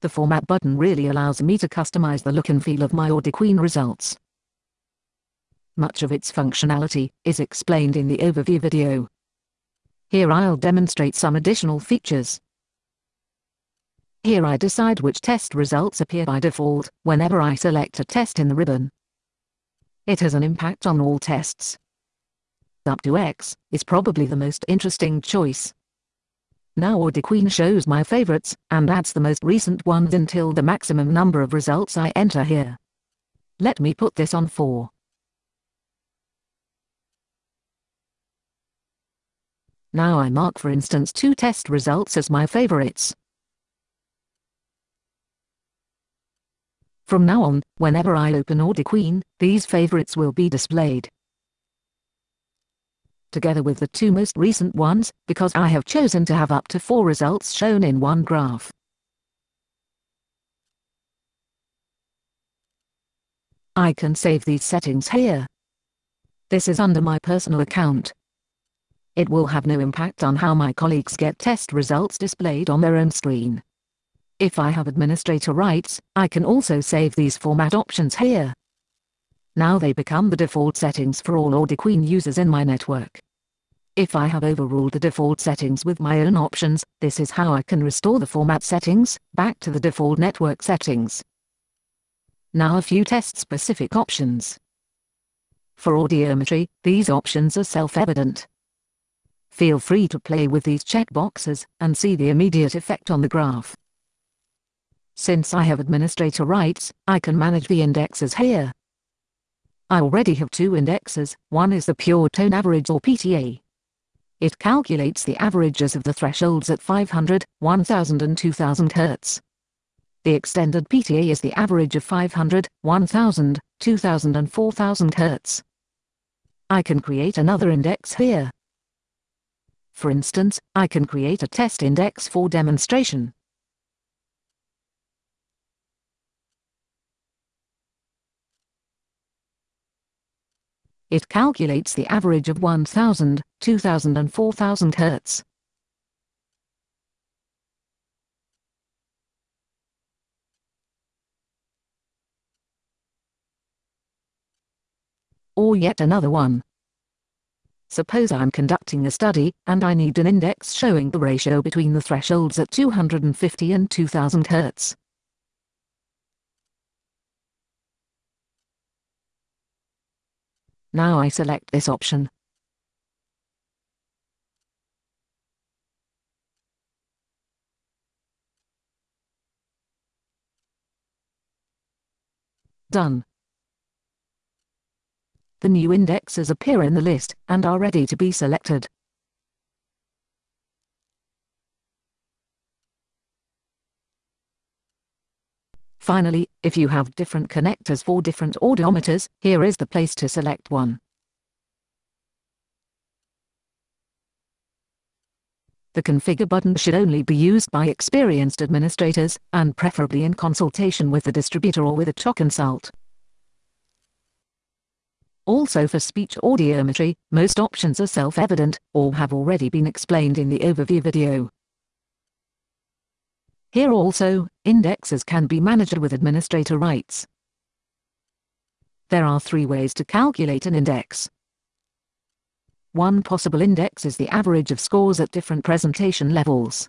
the Format button really allows me to customize the look and feel of my AudiQueen results. Much of its functionality is explained in the overview video. Here I'll demonstrate some additional features. Here I decide which test results appear by default whenever I select a test in the ribbon. It has an impact on all tests. Up to X is probably the most interesting choice. Now AudiQueen shows my favorites and adds the most recent ones until the maximum number of results I enter here. Let me put this on 4. Now I mark for instance two test results as my favorites. From now on, whenever I open AudiQueen, these favorites will be displayed. Together with the two most recent ones, because I have chosen to have up to four results shown in one graph. I can save these settings here. This is under my personal account. It will have no impact on how my colleagues get test results displayed on their own screen. If I have administrator rights, I can also save these format options here. Now they become the default settings for all AudiQueen users in my network. If I have overruled the default settings with my own options, this is how I can restore the format settings back to the default network settings. Now a few test-specific options. For audiometry, these options are self-evident. Feel free to play with these checkboxes and see the immediate effect on the graph. Since I have administrator rights, I can manage the indexes here. I already have two indexes, one is the pure tone average or PTA. It calculates the averages of the thresholds at 500, 1000 and 2000 Hz. The extended PTA is the average of 500, 1000, 2000 and 4000 Hz. I can create another index here. For instance, I can create a test index for demonstration. It calculates the average of 1000, 2000 and 4000 Hz. Or yet another one. Suppose I'm conducting a study, and I need an index showing the ratio between the thresholds at 250 and 2000 Hz. Now I select this option. Done. The new indexes appear in the list and are ready to be selected. Finally, if you have different connectors for different audiometers, here is the place to select one. The Configure button should only be used by experienced administrators, and preferably in consultation with the distributor or with Otoconsult. Also for speech audiometry, most options are self-evident, or have already been explained in the overview video. Here also, indexes can be managed with administrator rights. There are three ways to calculate an index. One possible index is the average of scores at different presentation levels.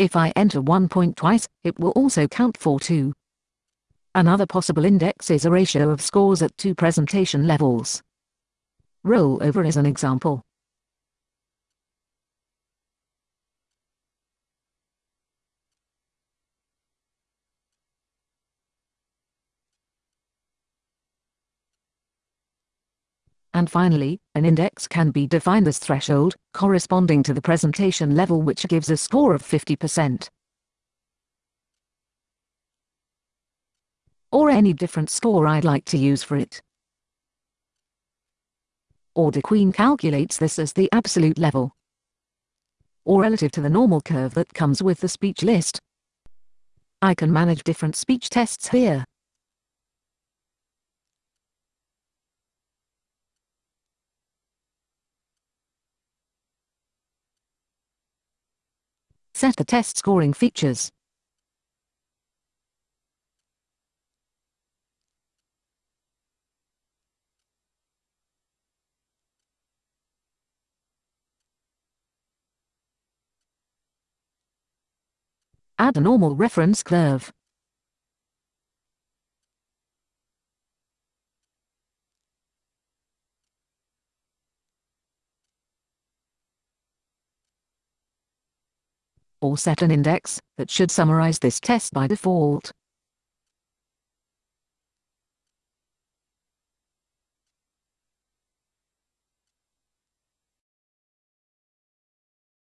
If I enter one point twice, it will also count for two. Another possible index is a ratio of scores at two presentation levels. Rollover is an example. And finally, an index can be defined as threshold, corresponding to the presentation level which gives a score of 50%. Or any different score I'd like to use for it. AudiQueen calculates this as the absolute level. or relative to the normal curve that comes with the speech list. I can manage different speech tests here. Set the test scoring features. Add a normal reference curve. Or set an index that should summarize this test by default.